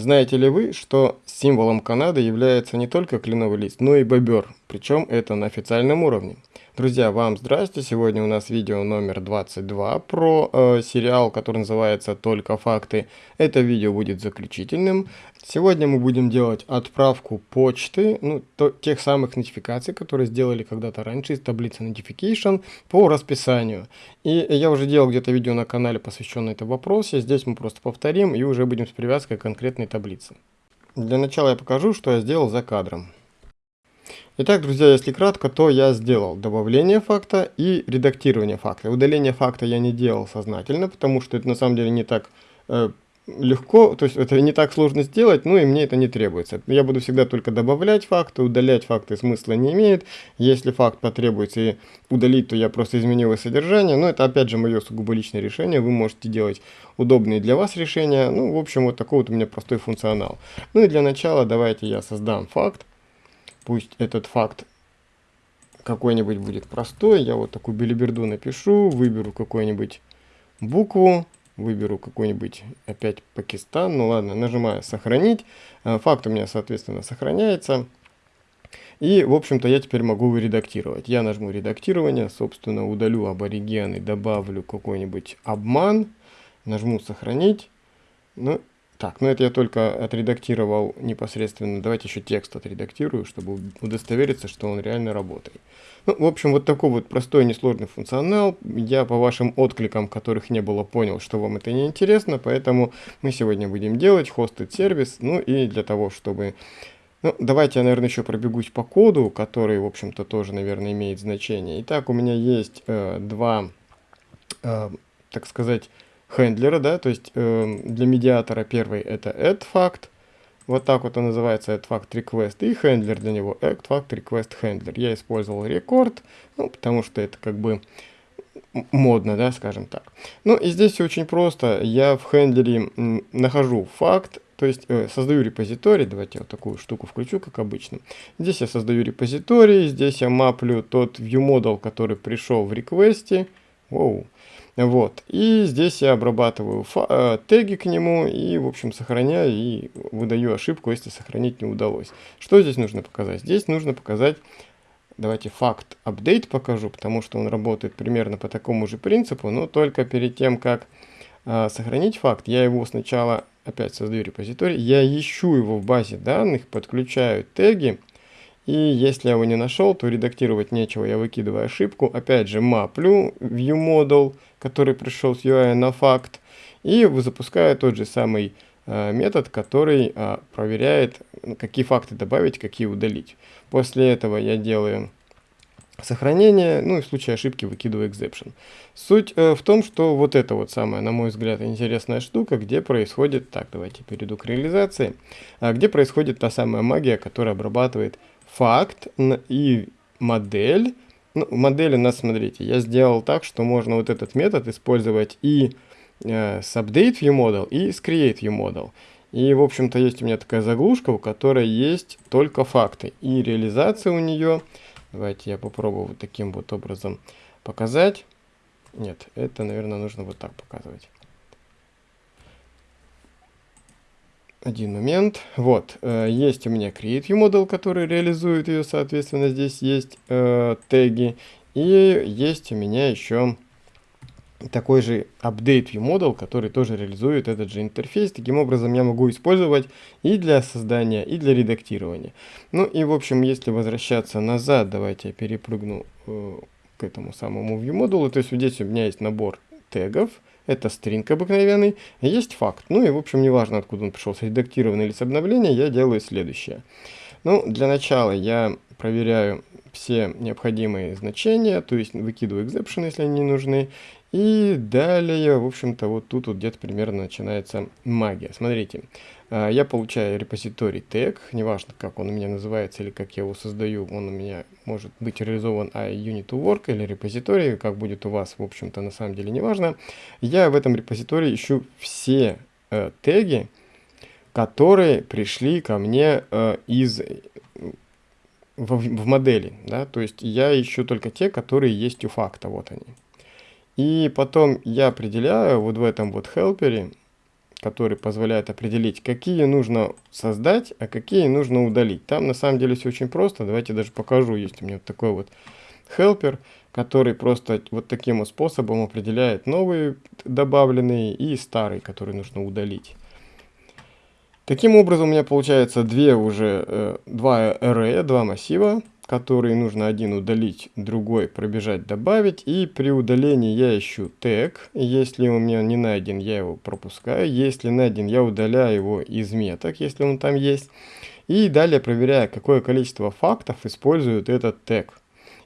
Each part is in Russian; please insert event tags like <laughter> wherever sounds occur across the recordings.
Знаете ли вы, что символом Канады является не только кленовый лист, но и бобер, причем это на официальном уровне. Друзья, вам здрасте, сегодня у нас видео номер 22 про э, сериал, который называется «Только факты». Это видео будет заключительным. Сегодня мы будем делать отправку почты, ну, то, тех самых нотификаций, которые сделали когда-то раньше из таблицы Notification по расписанию. И я уже делал где-то видео на канале, посвященное этому вопросу. Здесь мы просто повторим и уже будем с привязкой к конкретной таблице. Для начала я покажу, что я сделал за кадром. Итак, друзья, если кратко, то я сделал добавление факта и редактирование факта. Удаление факта я не делал сознательно, потому что это на самом деле не так э, легко, то есть это не так сложно сделать, ну и мне это не требуется. Я буду всегда только добавлять факты, удалять факты смысла не имеет. Если факт потребуется и удалить, то я просто изменю его содержание. Но это опять же мое сугубо личное решение, вы можете делать удобные для вас решения. Ну, в общем, вот такой вот у меня простой функционал. Ну и для начала давайте я создам факт. Пусть этот факт какой-нибудь будет простой. Я вот такую билиберду напишу, выберу какую-нибудь букву, выберу какой-нибудь опять Пакистан. Ну ладно, нажимаю «Сохранить». Э, факт у меня, соответственно, сохраняется. И, в общем-то, я теперь могу его редактировать. Я нажму «Редактирование», собственно, удалю аборигены, добавлю какой-нибудь обман, нажму «Сохранить». Ну так, ну это я только отредактировал непосредственно. Давайте еще текст отредактирую, чтобы удостовериться, что он реально работает. Ну, в общем, вот такой вот простой несложный функционал. Я по вашим откликам, которых не было, понял, что вам это не интересно, поэтому мы сегодня будем делать хостед сервис. Ну и для того, чтобы... Ну, давайте я, наверное, еще пробегусь по коду, который, в общем-то, тоже, наверное, имеет значение. Итак, у меня есть э, два, э, так сказать, хендлера, да, то есть э, для медиатора первый это add fact, вот так вот он называется add fact request, и хендлер для него add fact request handler. Я использовал рекорд, ну, потому что это как бы модно, да, скажем так. Ну и здесь все очень просто. Я в хендлере нахожу факт, то есть э, создаю репозиторий, давайте я вот такую штуку включу, как обычно. Здесь я создаю репозиторий, здесь я маплю тот viewModel, который пришел в реквесте. Воу. Вот. И здесь я обрабатываю э, теги к нему и, в общем, сохраняю и выдаю ошибку, если сохранить не удалось. Что здесь нужно показать? Здесь нужно показать, давайте факт update покажу, потому что он работает примерно по такому же принципу, но только перед тем, как э, сохранить факт, я его сначала опять создаю репозиторий, я ищу его в базе данных, подключаю теги, и если я его не нашел, то редактировать нечего, я выкидываю ошибку. Опять же, маплю viewModel, который пришел с UI на факт, и запускаю тот же самый э, метод, который э, проверяет, какие факты добавить, какие удалить. После этого я делаю сохранение, ну и в случае ошибки выкидываю exception. Суть э, в том, что вот это вот самая, на мой взгляд, интересная штука, где происходит, так, давайте перейду к реализации, э, где происходит та самая магия, которая обрабатывает факт и модель. Ну, в модели у нас, смотрите, я сделал так, что можно вот этот метод использовать и э, с update viewModel, и с create viewModel. И, в общем-то, есть у меня такая заглушка, у которой есть только факты. И реализация у нее, давайте я попробую вот таким вот образом показать. Нет, это, наверное, нужно вот так показывать. Один момент. Вот, э, есть у меня Create Model, который реализует ее, соответственно, здесь есть э, теги. И есть у меня еще такой же Update View Model, который тоже реализует этот же интерфейс. Таким образом, я могу использовать и для создания, и для редактирования. Ну и, в общем, если возвращаться назад, давайте я перепрыгну э, к этому самому View Model. То есть здесь у меня есть набор тегов, это стринг обыкновенный, есть факт. Ну и в общем неважно откуда он пришел, редактированный или с обновления, я делаю следующее. Ну, для начала я проверяю все необходимые значения, то есть выкидываю exception, если они не нужны, и далее, в общем-то, вот тут вот где-то примерно начинается магия. Смотрите, я получаю репозиторий тег, неважно, как он у меня называется или как я его создаю, он у меня может быть реализован а unit to work или репозиторий, как будет у вас, в общем-то, на самом деле неважно. Я в этом репозитории ищу все э, теги, которые пришли ко мне э, из в, в модели, да, то есть я ищу только те, которые есть у факта, вот они. И потом я определяю вот в этом вот хелпере, который позволяет определить, какие нужно создать, а какие нужно удалить. Там на самом деле все очень просто. Давайте даже покажу. Есть у меня вот такой вот helper, который просто вот таким вот способом определяет новые добавленные и старые, которые нужно удалить. Таким образом у меня получается две уже, э, два array, два массива, которые нужно один удалить, другой пробежать, добавить. И при удалении я ищу тег. Если у меня не найден, я его пропускаю. Если найден, я удаляю его из меток, если он там есть. И далее проверяю, какое количество фактов использует этот тег.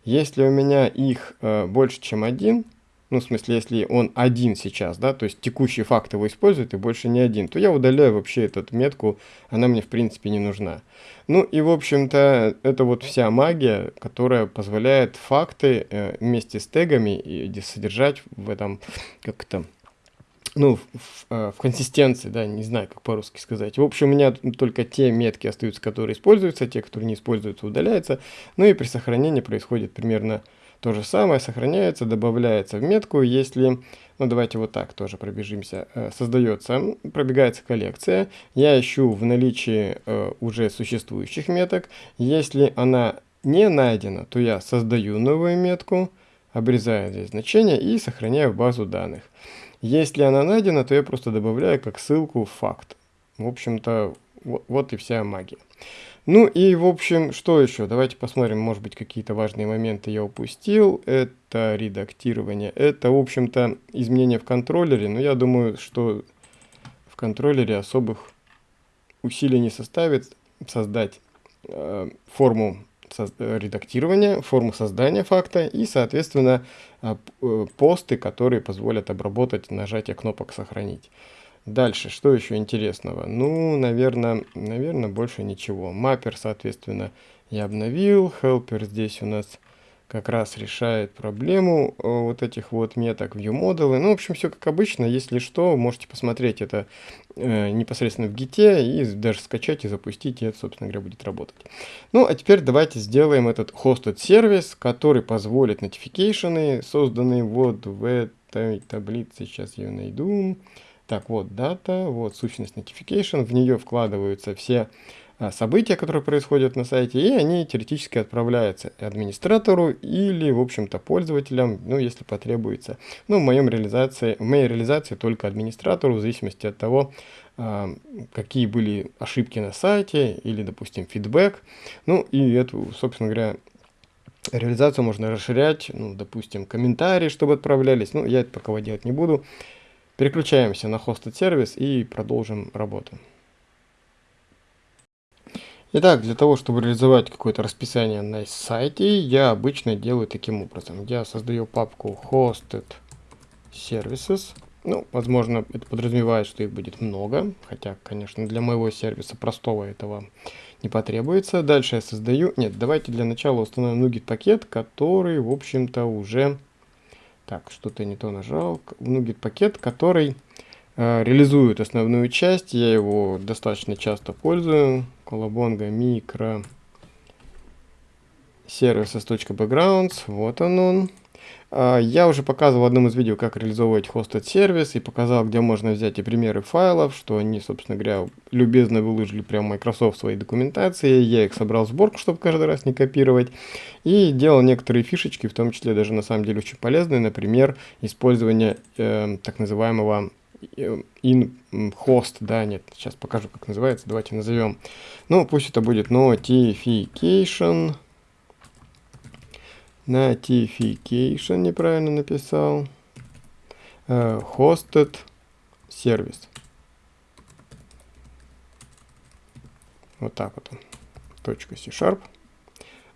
Если у меня их э, больше, чем один, ну, в смысле, если он один сейчас, да, то есть текущий факт его использует и больше не один, то я удаляю вообще эту метку, она мне, в принципе, не нужна. Ну, и, в общем-то, это вот вся магия, которая позволяет факты э, вместе с тегами и содержать в этом, как то ну, в, в, э, в консистенции, да, не знаю, как по-русски сказать. В общем, у меня только те метки остаются, которые используются, те, которые не используются, удаляются. Ну и при сохранении происходит примерно то же самое, сохраняется, добавляется в метку, если, ну давайте вот так тоже пробежимся, э, создается, пробегается коллекция, я ищу в наличии э, уже существующих меток, если она не найдена, то я создаю новую метку, обрезаю здесь значение и сохраняю в базу данных. Если она найдена, то я просто добавляю как ссылку факт. В общем-то, вот и вся магия. Ну и, в общем, что еще? Давайте посмотрим, может быть, какие-то важные моменты я упустил. Это редактирование. Это, в общем-то, изменения в контроллере. Но я думаю, что в контроллере особых усилий не составит создать э, форму редактирования, форму создания факта и, соответственно, а, э, посты, которые позволят обработать нажатие кнопок «Сохранить». Дальше, что еще интересного? Ну, наверное, наверное, больше ничего. Маппер, соответственно, я обновил. Helper здесь у нас как раз решает проблему э, вот этих вот меток ViewModel. Ну, в общем, все как обычно. Если что, можете посмотреть это э, непосредственно в гите и даже скачать и запустить, и это, собственно говоря, будет работать. Ну, а теперь давайте сделаем этот hosted сервис, который позволит notification, созданные вот в этой таблице. Сейчас ее найду. Так, вот дата, вот сущность notification, в нее вкладываются все а, события, которые происходят на сайте, и они теоретически отправляются администратору или, в общем-то, пользователям, ну, если потребуется. Ну, в, моем реализации, в моей реализации только администратору, в зависимости от того, а, какие были ошибки на сайте или, допустим, фидбэк. Ну, и эту, собственно говоря, реализацию можно расширять, ну, допустим, комментарии, чтобы отправлялись. Ну, я это пока делать не буду. Переключаемся на hosted сервис и продолжим работу. Итак, для того, чтобы реализовать какое-то расписание на сайте, я обычно делаю таким образом. Я создаю папку hosted services. Ну, возможно, это подразумевает, что их будет много, хотя, конечно, для моего сервиса простого этого не потребуется. Дальше я создаю... Нет, давайте для начала установим NuGet пакет, который, в общем-то, уже так, что-то не то нажал. NuGet пакет, который э, реализует основную часть. Я его достаточно часто пользую. Колобонга микро services.backgrounds. Вот он он. А, я уже показывал в одном из видео, как реализовывать hosted сервис и показал, где можно взять и примеры файлов, что они, собственно говоря, любезно выложили прямо Microsoft в своей документации. Я их собрал в сборку, чтобы каждый раз не копировать. И делал некоторые фишечки, в том числе даже на самом деле очень полезные, например, использование э, так называемого э, in host, да, нет, сейчас покажу, как называется, давайте назовем. Ну, пусть это будет notification Notification неправильно написал. Uh, hosted сервис. Вот так вот. Точка C-Sharp.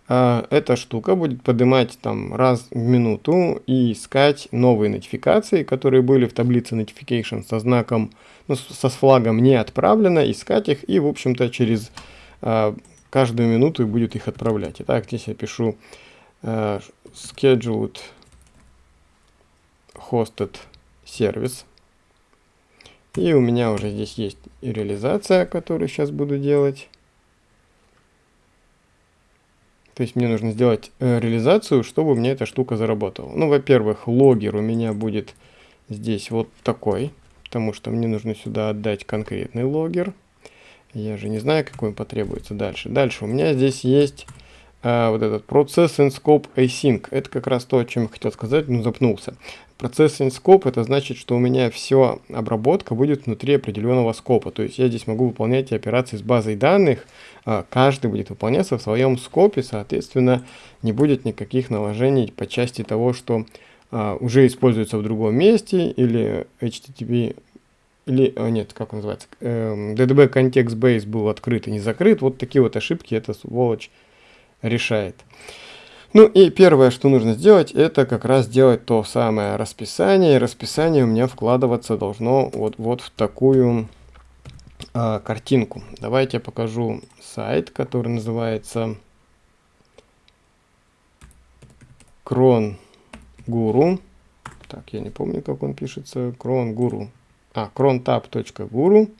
Uh, эта штука будет поднимать там раз в минуту и искать новые нотификации, которые были в таблице notification со знаком, ну, со флагом не отправлено, искать их и, в общем-то, через uh, каждую минуту будет их отправлять. Итак, здесь я пишу uh, scheduled hosted сервис. И у меня уже здесь есть реализация, которую сейчас буду делать. То есть мне нужно сделать э, реализацию, чтобы меня эта штука заработала. Ну, во-первых, логер у меня будет здесь вот такой. потому что мне нужно сюда отдать конкретный логер. Я же не знаю, какой потребуется дальше. Дальше у меня здесь есть а, вот этот Processing Scope Async. Это как раз то, о чем я хотел сказать, но запнулся. Processing Scope это значит, что у меня все обработка будет внутри определенного скопа. То есть я здесь могу выполнять операции с базой данных, а, каждый будет выполняться в своем скопе, соответственно, не будет никаких наложений по части того, что а, уже используется в другом месте, или HTTP, или, нет, как он называется, эм, DDB Context Base был открыт и не закрыт. Вот такие вот ошибки эта сволочь решает. Ну и первое, что нужно сделать, это как раз сделать то самое расписание. И расписание у меня вкладываться должно вот, вот в такую э, картинку. Давайте я покажу сайт, который называется Крон Гуру. Так, я не помню, как он пишется. Крон Гуру. А, crontab.guru.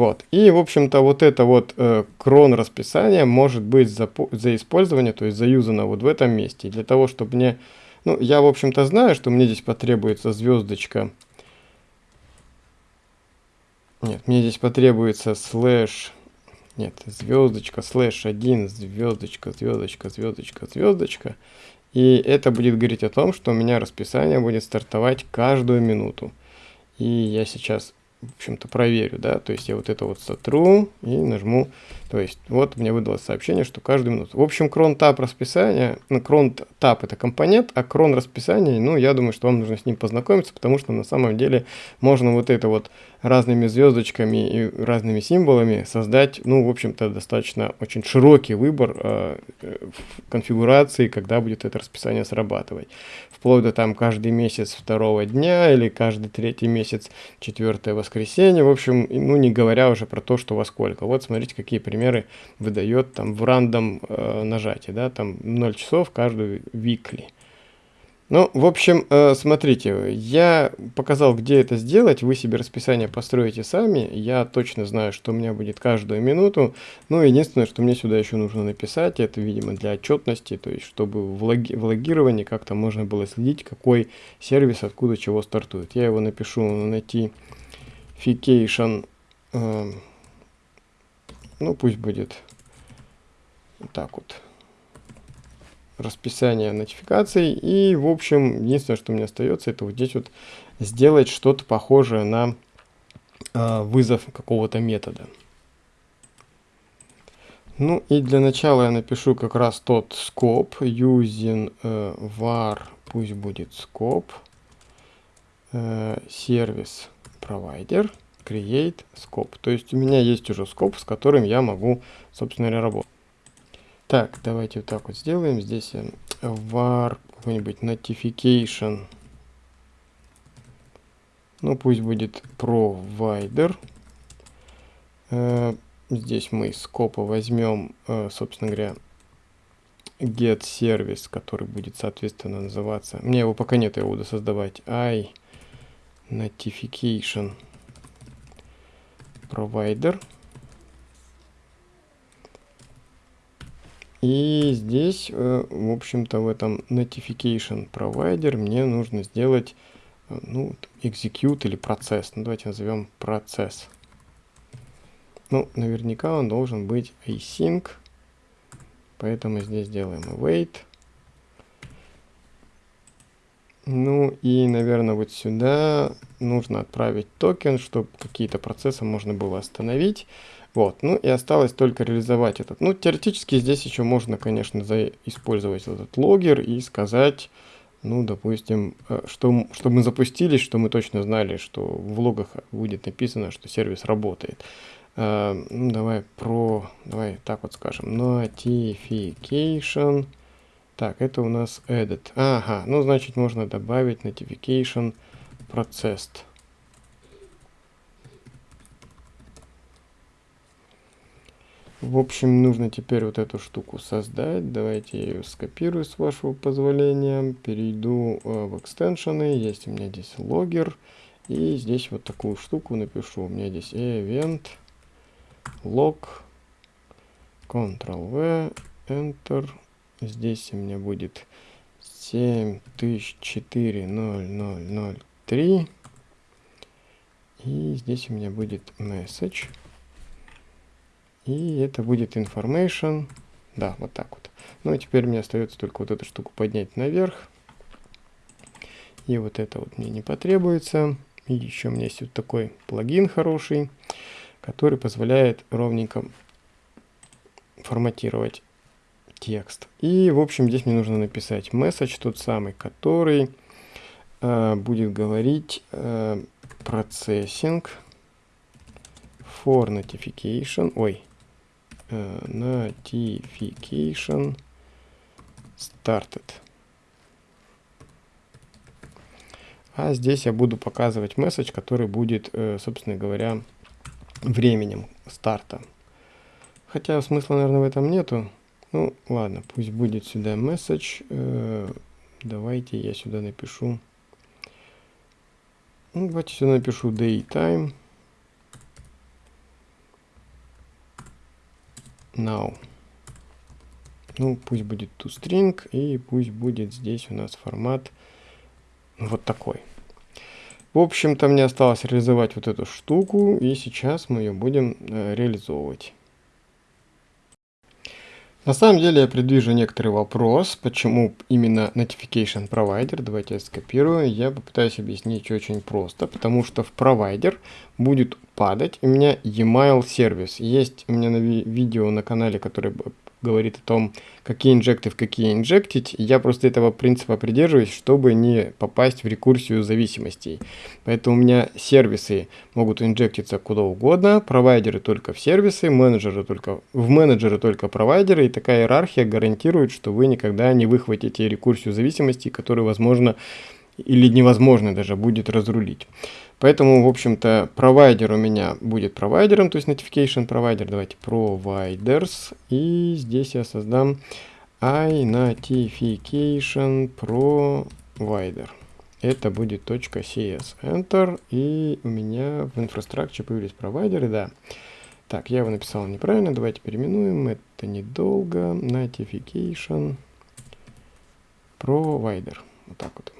Вот. И, в общем-то, вот это вот э, крон расписание может быть за, за использование, то есть заюзано вот в этом месте. для того, чтобы мне... Ну, я, в общем-то, знаю, что мне здесь потребуется звездочка. Нет, мне здесь потребуется slash... Нет, звездочка, slash 1, звездочка, звездочка, звездочка, звездочка. И это будет говорить о том, что у меня расписание будет стартовать каждую минуту. И я сейчас в общем-то, проверю, да, то есть я вот это вот сотру и нажму, то есть вот мне выдалось сообщение, что каждую минуту. В общем, crontab расписание, ну, crontab это компонент, а cron расписание, ну, я думаю, что вам нужно с ним познакомиться, потому что на самом деле можно вот это вот разными звездочками и разными символами создать, ну, в общем-то, достаточно очень широкий выбор э, конфигурации, когда будет это расписание срабатывать. Вплоть до там каждый месяц второго дня или каждый третий месяц четвертое воскресенье. В общем, ну, не говоря уже про то, что во сколько. Вот смотрите, какие примеры выдает там в рандом э, нажатии, да, там 0 часов каждую weekly. Ну, в общем, э, смотрите, я показал, где это сделать, вы себе расписание построите сами, я точно знаю, что у меня будет каждую минуту, ну, единственное, что мне сюда еще нужно написать, это, видимо, для отчетности, то есть, чтобы в, логи в логировании как-то можно было следить, какой сервис откуда чего стартует. Я его напишу найти notification, э, ну, пусть будет вот так вот расписание нотификаций. И, в общем, единственное, что мне остается, это вот здесь вот сделать что-то похожее на э, вызов какого-то метода. Ну и для начала я напишу как раз тот scope using э, var, пусть будет scope, э, service provider, create scope. То есть у меня есть уже scope, с которым я могу, собственно говоря, работать. Так, давайте вот так вот сделаем. Здесь var какой-нибудь notification. Ну, пусть будет provider. Э, здесь мы из скопа возьмем, э, собственно говоря, get сервис, который будет, соответственно, называться... Мне его пока нет, я буду создавать. i notification provider. И здесь, э, в общем-то, в этом notification provider мне нужно сделать, э, ну, execute или процесс. Ну, давайте назовем процесс. Ну, наверняка он должен быть async. Поэтому здесь делаем await. Ну и, наверное, вот сюда нужно отправить токен, чтобы какие-то процессы можно было остановить. Вот, ну и осталось только реализовать этот. Ну, теоретически здесь еще можно, конечно, использовать этот логер и сказать, ну, допустим, э, что, что мы запустились, что мы точно знали, что в логах будет написано, что сервис работает. Uh, ну, давай про, давай так вот скажем, notification. Так, это у нас edit. Ага, ну, значит, можно добавить notification processed. В общем, нужно теперь вот эту штуку создать. Давайте я ее скопирую с вашего позволения. Перейду э, в экстеншены. Есть у меня здесь логер. И здесь вот такую штуку напишу. У меня здесь event log Ctrl-V, Enter. Здесь у меня будет 7004.0.0.0.3. И здесь у меня будет message. И это будет information. Да, вот так вот. Ну и теперь мне остается только вот эту штуку поднять наверх. И вот это вот мне не потребуется. И еще у меня есть вот такой плагин хороший, который позволяет ровненько форматировать текст. И, в общем, здесь мне нужно написать message, тот самый, который э, будет говорить э, for notification, ой, э, notification started. А здесь я буду показывать месседж, который будет, э, собственно говоря, временем старта. Хотя смысла, наверное, в этом нету. Ну, ладно, пусть будет сюда message. Э, давайте я сюда напишу. Ну, давайте сюда напишу daytime. Now. Ну, пусть будет toString, и пусть будет здесь у нас формат вот такой. В общем-то, мне осталось реализовать вот эту штуку, и сейчас мы ее будем э, реализовывать. На самом деле я предвижу некоторый вопрос, почему именно Notification Provider. Давайте я скопирую. Я попытаюсь объяснить очень просто, потому что в провайдер будет падать у меня e-mail сервис. Есть у меня на ви видео на канале, который говорит о том, какие инжекты в какие инжектить. Я просто этого принципа придерживаюсь, чтобы не попасть в рекурсию зависимостей. Поэтому у меня сервисы могут инжектиться куда угодно, провайдеры только в сервисы, менеджеры только в менеджеры только провайдеры. И такая иерархия гарантирует, что вы никогда не выхватите рекурсию зависимостей, которую возможно или невозможно даже будет разрулить. Поэтому, в общем-то, провайдер у меня будет провайдером, то есть notification провайдер. Давайте providers. И здесь я создам iNotification provider. Это будет .cs. Enter. И у меня в инфраструктуре появились провайдеры, да. Так, я его написал неправильно. Давайте переименуем. Это недолго. Notification provider. Вот так вот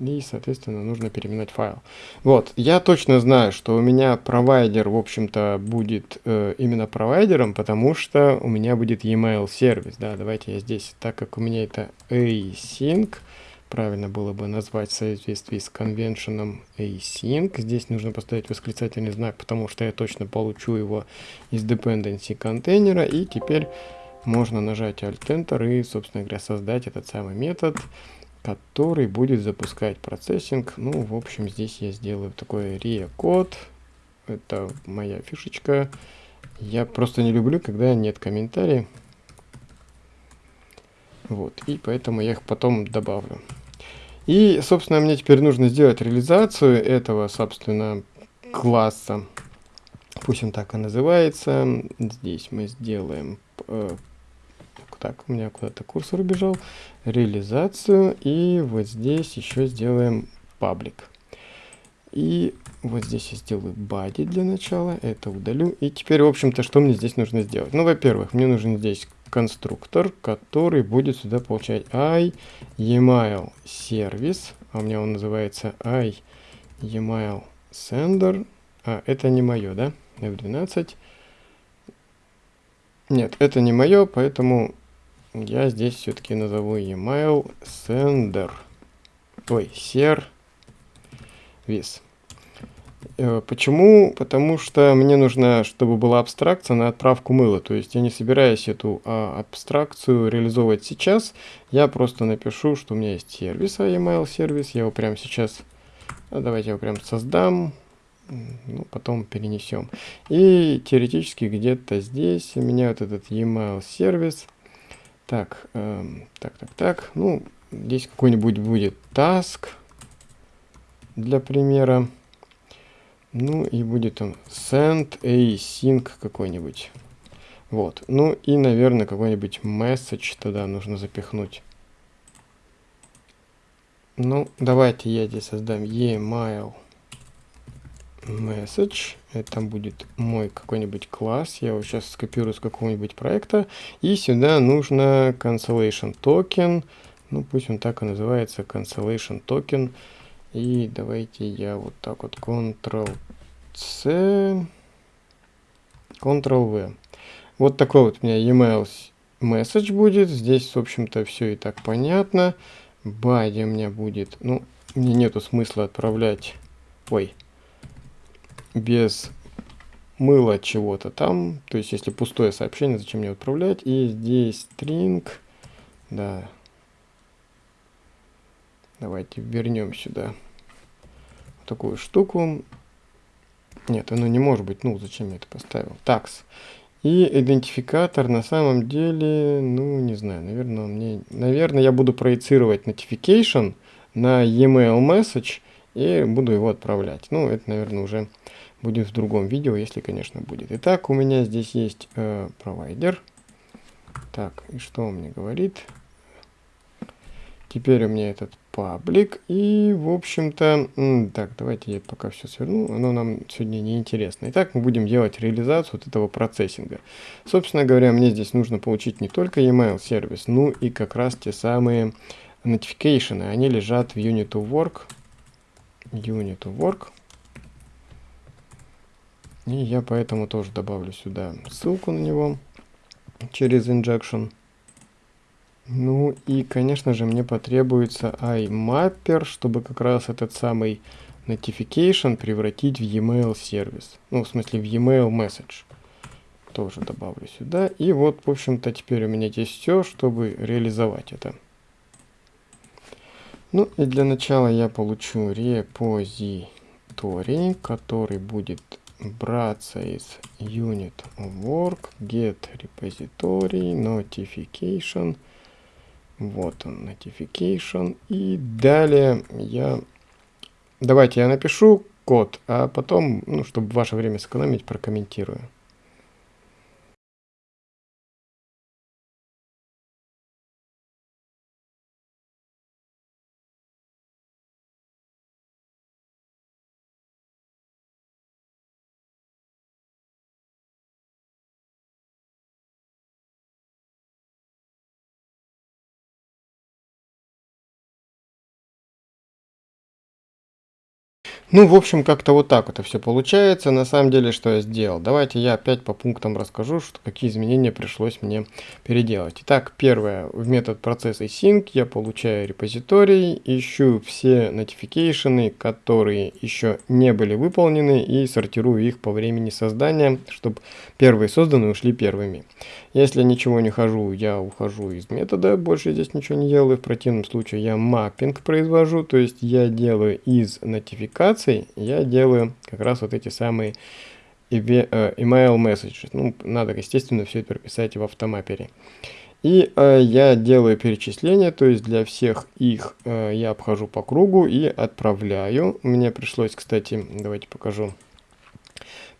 и, соответственно, нужно переименовать файл. Вот, я точно знаю, что у меня провайдер, в общем-то, будет э, именно провайдером, потому что у меня будет e-mail сервис, да, давайте я здесь, так как у меня это async, правильно было бы назвать в соответствии с конвеншеном async, здесь нужно поставить восклицательный знак, потому что я точно получу его из dependency контейнера, и теперь можно нажать Alt-Enter и, собственно говоря, создать этот самый метод, который будет запускать процессинг. Ну, в общем, здесь я сделаю такой RIA-код. Это моя фишечка. Я просто не люблю, когда нет комментариев. Вот, и поэтому я их потом добавлю. И, собственно, мне теперь нужно сделать реализацию этого, собственно, класса. Пусть он так и называется. Здесь мы сделаем э, так, у меня куда-то курсор убежал, реализацию, и вот здесь еще сделаем паблик. И вот здесь я сделаю body для начала, это удалю. И теперь, в общем-то, что мне здесь нужно сделать? Ну, во-первых, мне нужен здесь конструктор, который будет сюда получать i email service, а у меня он называется i email sender. А, это не мое, да? F12. Нет, это не мое, поэтому я здесь все-таки назову email sender. Ой, service. Э, почему? Потому что мне нужно, чтобы была абстракция на отправку мыла. То есть я не собираюсь эту а, абстракцию реализовывать сейчас. Я просто напишу, что у меня есть сервис, а email сервис. Я его прямо сейчас, а давайте я его прям создам. Ну, потом перенесем. И теоретически где-то здесь у меня вот этот email сервис. Так, эм, так, так, так. Ну, здесь какой-нибудь будет task для примера. Ну и будет он send async какой-нибудь. Вот. Ну и, наверное, какой-нибудь message туда нужно запихнуть. Ну, давайте я здесь создам email message. Это будет мой какой-нибудь класс. Я его сейчас скопирую с какого-нибудь проекта. И сюда нужно cancellation token. Ну, пусть он так и называется, cancellation token. И давайте я вот так вот Ctrl C, Ctrl-V. Вот такой вот у меня email message будет. Здесь, в общем-то, все и так понятно. Body у меня будет, ну, мне нету смысла отправлять, ой, без мыла чего-то там. То есть, если пустое сообщение, зачем мне отправлять? И здесь string, да. Давайте вернем сюда такую штуку. Нет, оно не может быть. Ну, зачем я это поставил? Такс. И идентификатор на самом деле, ну, не знаю, наверное, мне, наверное, я буду проецировать notification на e-mail message и буду его отправлять. Ну, это, наверное, уже будет в другом видео, если, конечно, будет. Итак, у меня здесь есть э, провайдер. Так, и что он мне говорит? Теперь у меня этот паблик. И, в общем-то, так, давайте я пока все сверну. Оно нам сегодня не интересно. Итак, мы будем делать реализацию вот этого процессинга. Собственно говоря, мне здесь нужно получить не только email сервис, ну и как раз те самые notification. Они лежат в unit of work. Unit of work. И я поэтому тоже добавлю сюда ссылку на него через injection. Ну и, конечно же, мне потребуется iMapper, чтобы как раз этот самый notification превратить в e-mail сервис. Ну, в смысле, в e-mail message. Тоже добавлю сюда. И вот, в общем-то, теперь у меня здесь все, чтобы реализовать это. Ну и для начала я получу репозиторий, который будет браться из unit work, get repository, notification – вот он, notification. И далее я... Давайте я напишу код, а потом, ну, чтобы ваше время сэкономить, прокомментирую. Ну, в общем, как-то вот так это все получается. На самом деле, что я сделал? Давайте я опять по пунктам расскажу, что, какие изменения пришлось мне переделать. Итак, первое. В метод процесса sync я получаю репозиторий, ищу все notification, которые еще не были выполнены, и сортирую их по времени создания, чтобы первые созданные ушли первыми. Если ничего не хожу, я ухожу из метода, больше здесь ничего не делаю. В противном случае я маппинг произвожу, то есть я делаю из нотификаций, я делаю как раз вот эти самые э, email messages. Ну, надо, естественно, все это прописать в автомапере. И э, я делаю перечисление, то есть для всех их э, я обхожу по кругу и отправляю. Мне пришлось, кстати, давайте покажу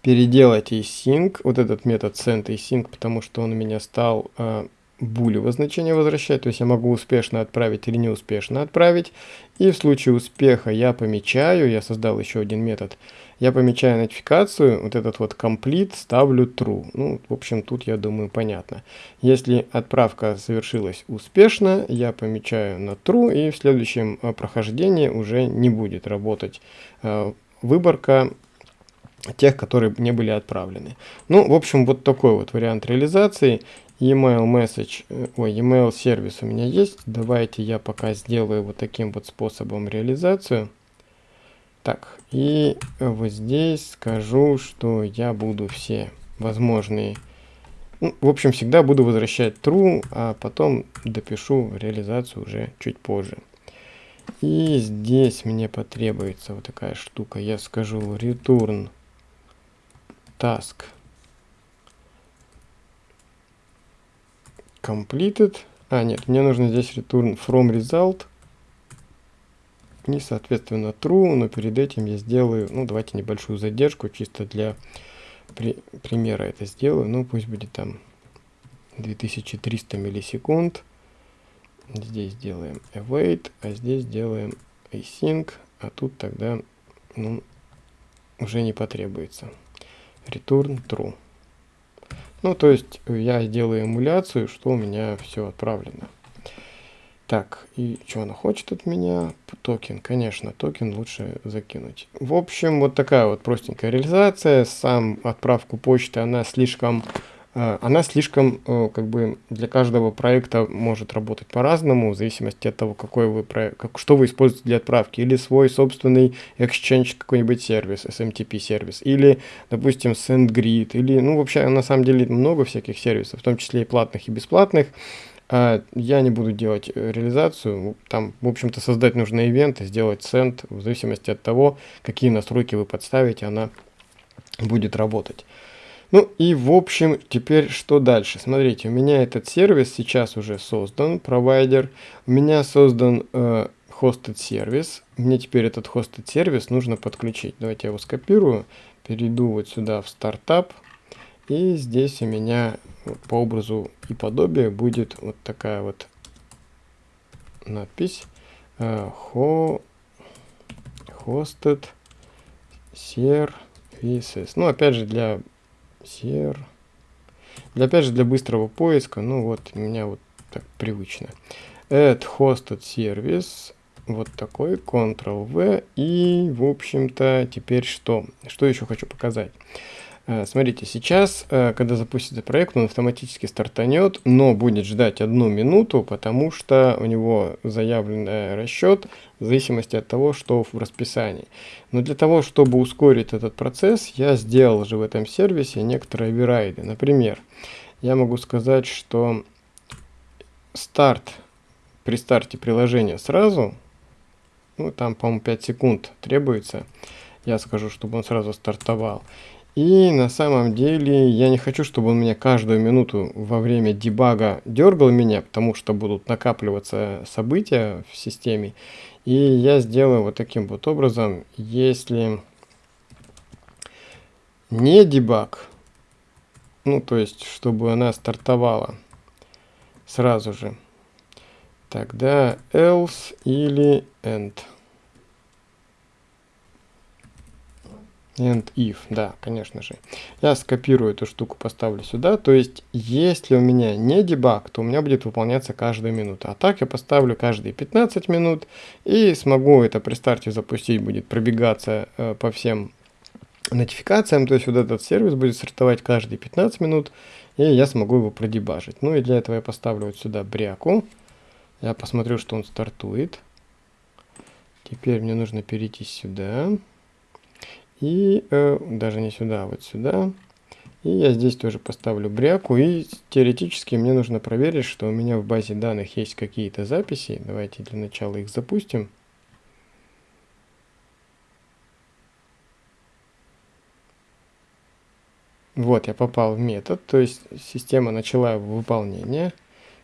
переделать async, вот этот метод send async, потому что он у меня стал э, булевое значение возвращать, то есть я могу успешно отправить или неуспешно отправить. И в случае успеха я помечаю, я создал еще один метод, я помечаю нотификацию, вот этот вот complete ставлю true. Ну, в общем, тут, я думаю, понятно. Если отправка совершилась успешно, я помечаю на true, и в следующем э, прохождении уже не будет работать э, выборка тех, которые не были отправлены. Ну, в общем, вот такой вот вариант реализации. Email message, э, ой, email сервис у меня есть. Давайте я пока сделаю вот таким вот способом реализацию. Так, и вот здесь скажу, что я буду все возможные, ну, в общем, всегда буду возвращать true, а потом допишу реализацию уже чуть позже. И здесь мне потребуется вот такая штука. Я скажу return task completed. А, нет, мне нужно здесь return from result. И, соответственно, true, но перед этим я сделаю, ну, давайте небольшую задержку, чисто для при, примера это сделаю. Ну, пусть будет там 2300 миллисекунд. Здесь делаем await, а здесь делаем async, а тут тогда, ну, уже не потребуется return true. Ну, то есть я делаю эмуляцию, что у меня все отправлено. Так, и что она хочет от меня? Токен, конечно, токен лучше закинуть. В общем, вот такая вот простенькая реализация. Сам отправку почты, она слишком, э, она слишком, э, как бы, для каждого проекта может работать по-разному, в зависимости от того, какой вы проект, как, что вы используете для отправки. Или свой собственный Exchange какой-нибудь сервис, SMTP сервис, или, допустим, SendGrid, или, ну, вообще, на самом деле, много всяких сервисов, в том числе и платных, и бесплатных. А, я не буду делать э, реализацию, там, в общем-то, создать нужный ивент сделать сенд, в зависимости от того, какие настройки вы подставите, она будет работать. Ну и в общем, теперь что дальше? Смотрите, у меня этот сервис сейчас уже создан, провайдер. У меня создан э, hosted сервис. Мне теперь этот hosted сервис нужно подключить. Давайте я его скопирую, перейду вот сюда в стартап. И здесь у меня по образу и подобию будет вот такая вот надпись hosted services. Ну, опять же, для ser... Для, опять же, для быстрого поиска, ну вот, у меня вот так привычно. Add hosted service, вот такой, Ctrl-V, и, в общем-то, теперь что? Что еще хочу показать? Э, смотрите, сейчас, э, когда запустится проект, он автоматически стартанет, но будет ждать одну минуту, потому что у него заявленный расчет в зависимости от того, что в расписании. Но для того, чтобы ускорить этот процесс, я сделал же в этом сервисе некоторые оверрайды. Например, я могу сказать, что старт при старте приложения сразу, ну там, по-моему, 5 секунд требуется, я скажу, чтобы он сразу стартовал. И на самом деле я не хочу, чтобы он меня каждую минуту во время дебага дергал меня, потому что будут накапливаться события в системе. И я сделаю вот таким вот образом, если не дебаг, ну то есть чтобы она стартовала сразу же, тогда else или end. And if, да, конечно же. Я скопирую эту штуку, поставлю сюда. То есть, если у меня не дебаг, то у меня будет выполняться каждую минуту. А так я поставлю каждые 15 минут и смогу это при старте запустить, будет пробегаться э, по всем нотификациям. То есть, вот этот сервис будет стартовать каждые 15 минут, и я смогу его продебажить. Ну и для этого я поставлю вот сюда бряку. Я посмотрю, что он стартует. Теперь мне нужно перейти сюда. И э, даже не сюда, а вот сюда. И я здесь тоже поставлю бряку. И теоретически мне нужно проверить, что у меня в базе данных есть какие-то записи. Давайте для начала их запустим. Вот, я попал в метод, то есть система начала выполнение.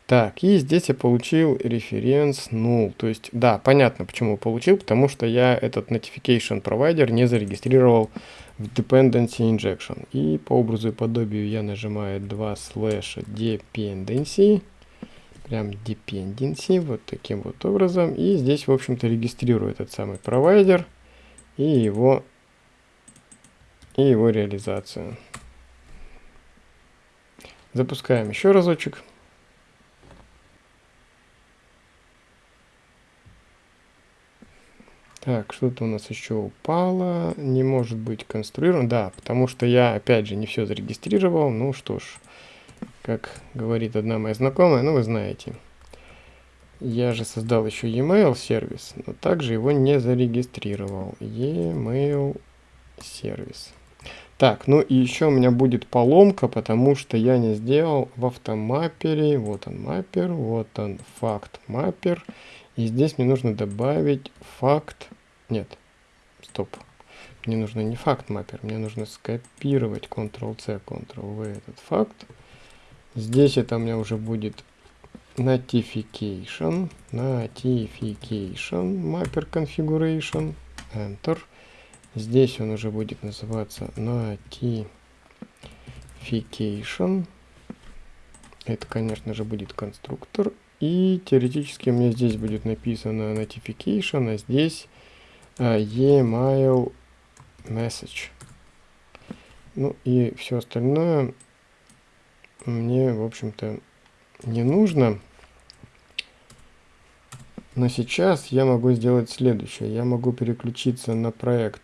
Так, и здесь я получил референс null. То есть, да, понятно, почему получил, потому что я этот notification provider не зарегистрировал в dependency injection. И по образу и подобию я нажимаю 2 slash dependency. Прям dependency, вот таким вот образом. И здесь, в общем-то, регистрирую этот самый провайдер и его, и его реализацию. Запускаем еще разочек. Так, что-то у нас еще упало. Не может быть конструирован. Да, потому что я, опять же, не все зарегистрировал. Ну что ж, как говорит одна моя знакомая, ну вы знаете. Я же создал еще e-mail сервис, но также его не зарегистрировал. E-mail сервис. Так, ну и еще у меня будет поломка, потому что я не сделал в автомаппере. Вот он маппер, вот он факт маппер. И здесь мне нужно добавить факт нет, стоп. Мне нужно не факт маппер, мне нужно скопировать Ctrl-C, Ctrl-V этот факт. Здесь это у меня уже будет notification, notification, mapper configuration, enter. Здесь он уже будет называться notification. Это, конечно же, будет конструктор. И теоретически у меня здесь будет написано notification, а здесь e-mail message. Ну и все остальное мне, в общем-то, не нужно. Но сейчас я могу сделать следующее. Я могу переключиться на проект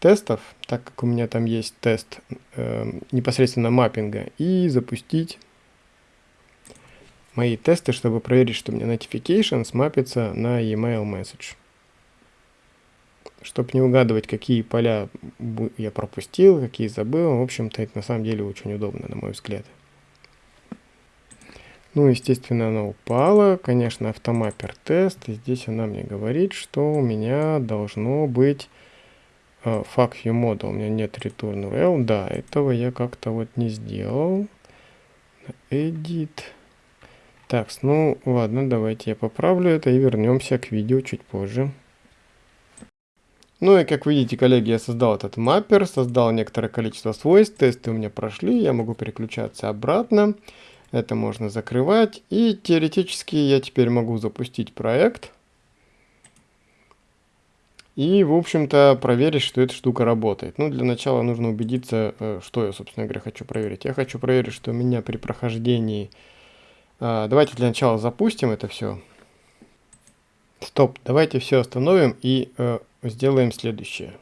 тестов, так как у меня там есть тест э, непосредственно маппинга, и запустить мои тесты, чтобы проверить, что у меня notification смапится на e-mail message. Чтобы не угадывать, какие поля я пропустил, какие забыл. В общем-то, это на самом деле очень удобно, на мой взгляд. Ну, естественно, она упала. Конечно, автомаппер тест. Здесь она мне говорит, что у меня должно быть uh, fuck you model. У меня нет return URL. Да, этого я как-то вот не сделал. Edit. Так, ну ладно, давайте я поправлю это и вернемся к видео чуть позже. Ну и как видите, коллеги, я создал этот маппер, создал некоторое количество свойств, тесты у меня прошли, я могу переключаться обратно. Это можно закрывать. И теоретически я теперь могу запустить проект. И, в общем-то, проверить, что эта штука работает. Ну, для начала нужно убедиться, э, что я, собственно говоря, хочу проверить. Я хочу проверить, что у меня при прохождении а, давайте для начала запустим это все. Стоп, давайте все остановим и э, сделаем следующее.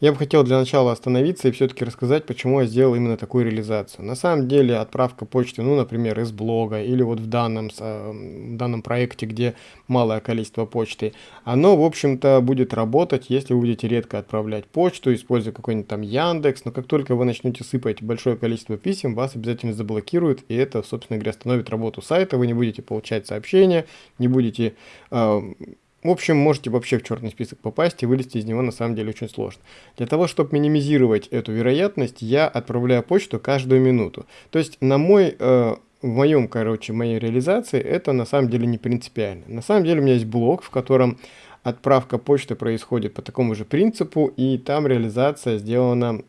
Я бы хотел для начала остановиться и все-таки рассказать, почему я сделал именно такую реализацию. На самом деле отправка почты, ну, например, из блога или вот в данном, в данном проекте, где малое количество почты, оно, в общем-то, будет работать, если вы будете редко отправлять почту, используя какой-нибудь там Яндекс, но как только вы начнете сыпать большое количество писем, вас обязательно заблокируют, и это, собственно говоря, остановит работу сайта, вы не будете получать сообщения, не будете... Э, в общем, можете вообще в черный список попасть и вылезти из него на самом деле очень сложно. Для того, чтобы минимизировать эту вероятность, я отправляю почту каждую минуту. То есть на мой, э, в моем, короче, моей реализации это на самом деле не принципиально. На самом деле у меня есть блок, в котором отправка почты происходит по такому же принципу, и там реализация сделана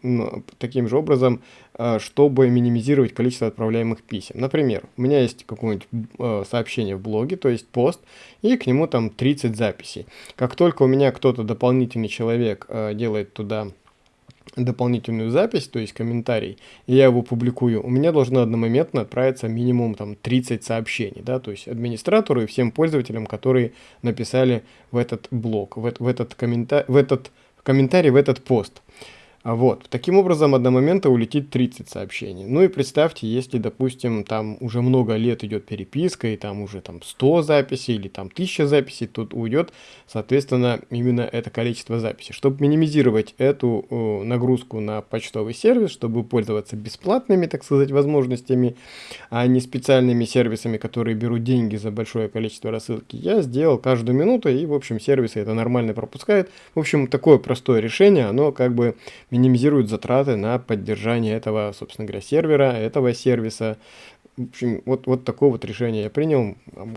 таким же образом, э, чтобы минимизировать количество отправляемых писем. Например, у меня есть какое-нибудь э, сообщение в блоге, то есть пост, и к нему там 30 записей. Как только у меня кто-то дополнительный человек э, делает туда дополнительную запись, то есть комментарий, и я его публикую, у меня должно одномоментно отправиться минимум там 30 сообщений, да, то есть администратору и всем пользователям, которые написали в этот блог, в, в этот комментарий, в этот комментарий, в этот пост. А вот, таким образом, одномоментно улетит 30 сообщений. Ну и представьте, если, допустим, там уже много лет идет переписка, и там уже там 100 записей или там 1000 записей, тут уйдет, соответственно, именно это количество записей. Чтобы минимизировать эту э, нагрузку на почтовый сервис, чтобы пользоваться бесплатными, так сказать, возможностями, а не специальными сервисами, которые берут деньги за большое количество рассылки, я сделал каждую минуту, и, в общем, сервисы это нормально пропускают. В общем, такое простое решение, оно как бы минимизирует затраты на поддержание этого, собственно говоря, сервера, этого сервиса. В общем, вот, вот такое вот решение я принял.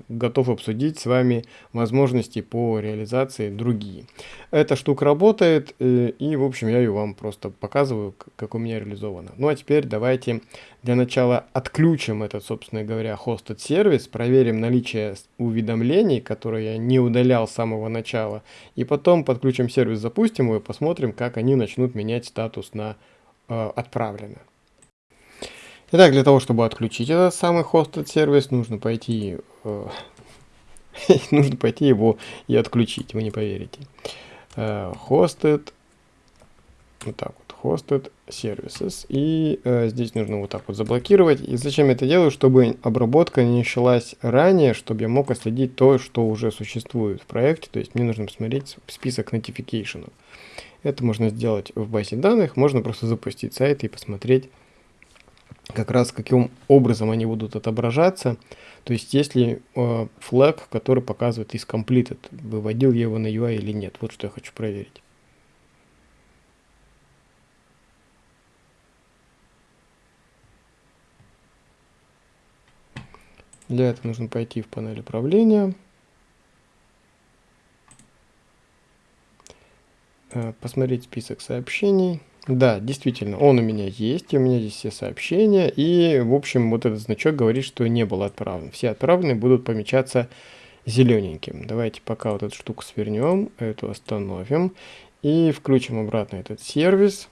Готов обсудить с вами возможности по реализации другие. Эта штука работает, э, и, в общем, я ее вам просто показываю, как у меня реализовано. Ну, а теперь давайте для начала отключим этот, собственно говоря, hosted сервис, проверим наличие уведомлений, которые я не удалял с самого начала, и потом подключим сервис, запустим его и посмотрим, как они начнут менять статус на э, отправлено. Итак, для того, чтобы отключить этот самый hosted сервис, нужно пойти, э, <laughs> нужно пойти его и отключить, вы не поверите. Э, hosted, вот так вот, hosted services. И э, здесь нужно вот так вот заблокировать. И зачем я это делаю? Чтобы обработка не началась ранее, чтобы я мог отследить то, что уже существует в проекте. То есть мне нужно посмотреть список notification. Это можно сделать в базе данных. Можно просто запустить сайт и посмотреть как раз каким образом они будут отображаться. То есть если э, флаг, который показывает is completed, выводил я его на UI или нет. Вот что я хочу проверить. Для этого нужно пойти в панель управления. Э, посмотреть список сообщений. Да, действительно, он у меня есть, у меня здесь все сообщения, и, в общем, вот этот значок говорит, что не было отправлен. Все отправленные будут помечаться зелененьким. Давайте пока вот эту штуку свернем, эту остановим, и включим обратно этот сервис,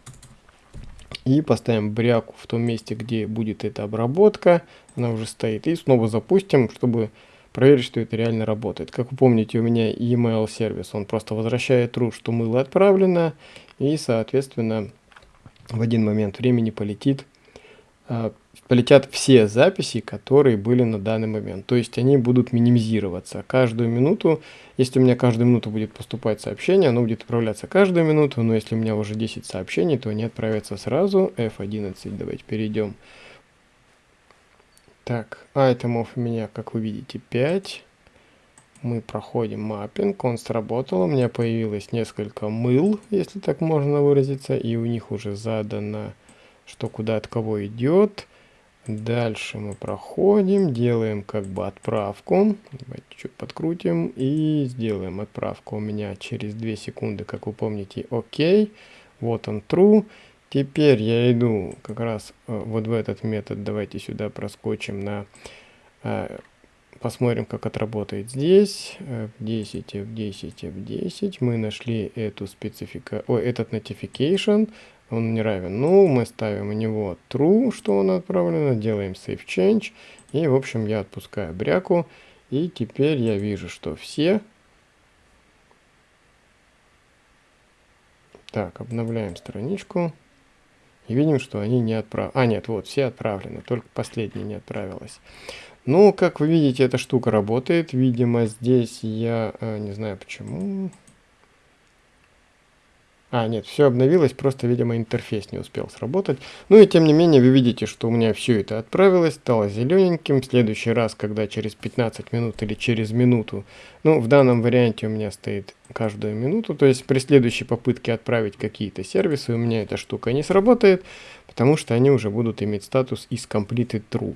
и поставим бряку в том месте, где будет эта обработка, она уже стоит, и снова запустим, чтобы проверить, что это реально работает. Как вы помните, у меня email сервис, он просто возвращает true, что мыло отправлено, и, соответственно, в один момент времени полетит а, полетят все записи, которые были на данный момент. То есть они будут минимизироваться. Каждую минуту, если у меня каждую минуту будет поступать сообщение, оно будет отправляться каждую минуту, но если у меня уже 10 сообщений, то они отправятся сразу. F11, давайте перейдем. Так, айтемов у меня, как вы видите, 5. Мы проходим маппинг, он сработал, у меня появилось несколько мыл, если так можно выразиться, и у них уже задано что куда от кого идет. Дальше мы проходим, делаем как бы отправку. Давайте чуть подкрутим и сделаем отправку у меня через 2 секунды, как вы помните, окей. Вот он true. Теперь я иду как раз э, вот в этот метод. Давайте сюда проскочим на... Посмотрим, как отработает здесь. В 10, в 10, в 10. Мы нашли эту специфика... Ой, этот notification он не равен ну мы ставим у него true, что он отправлено, делаем save change, и, в общем, я отпускаю бряку, и теперь я вижу, что все... Так, обновляем страничку. И видим, что они не отправлены. А, нет, вот, все отправлены, только последняя не отправилась. Ну, как вы видите, эта штука работает. Видимо, здесь я... Э, не знаю почему... А, нет, все обновилось, просто, видимо, интерфейс не успел сработать. Ну и тем не менее, вы видите, что у меня все это отправилось, стало зелененьким. В следующий раз, когда через 15 минут или через минуту, ну, в данном варианте у меня стоит каждую минуту, то есть при следующей попытке отправить какие-то сервисы, у меня эта штука не сработает, потому что они уже будут иметь статус is completed true.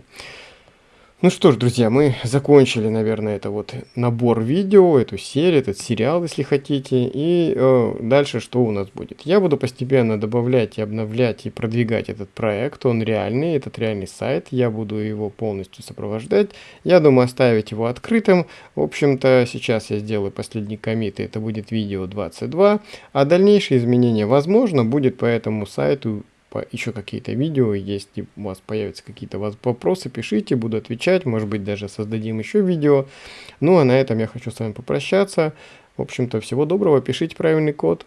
Ну что ж, друзья, мы закончили, наверное, это вот набор видео, эту серию, этот сериал, если хотите. И э, дальше что у нас будет? Я буду постепенно добавлять и обновлять и продвигать этот проект. Он реальный, этот реальный сайт. Я буду его полностью сопровождать. Я думаю оставить его открытым. В общем-то, сейчас я сделаю последний коммит, и это будет видео 22. А дальнейшие изменения, возможно, будет по этому сайту еще какие-то видео, если у вас появятся какие-то вопросы, пишите, буду отвечать, может быть даже создадим еще видео. Ну а на этом я хочу с вами попрощаться. В общем-то, всего доброго, пишите правильный код.